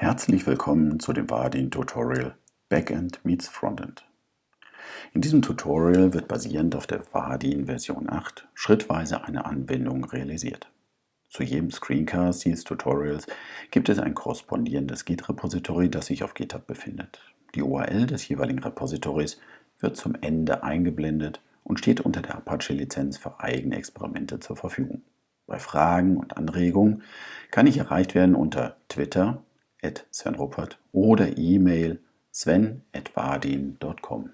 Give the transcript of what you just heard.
Herzlich willkommen zu dem Vardin Tutorial Backend meets Frontend. In diesem Tutorial wird basierend auf der Vardin Version 8 schrittweise eine Anwendung realisiert. Zu jedem Screencast dieses Tutorials gibt es ein korrespondierendes Git-Repository, das sich auf GitHub befindet. Die URL des jeweiligen Repositories wird zum Ende eingeblendet und steht unter der Apache-Lizenz für eigene Experimente zur Verfügung. Bei Fragen und Anregungen kann ich erreicht werden unter Twitter Sven Ruppert oder E-Mail sven.wadin.com.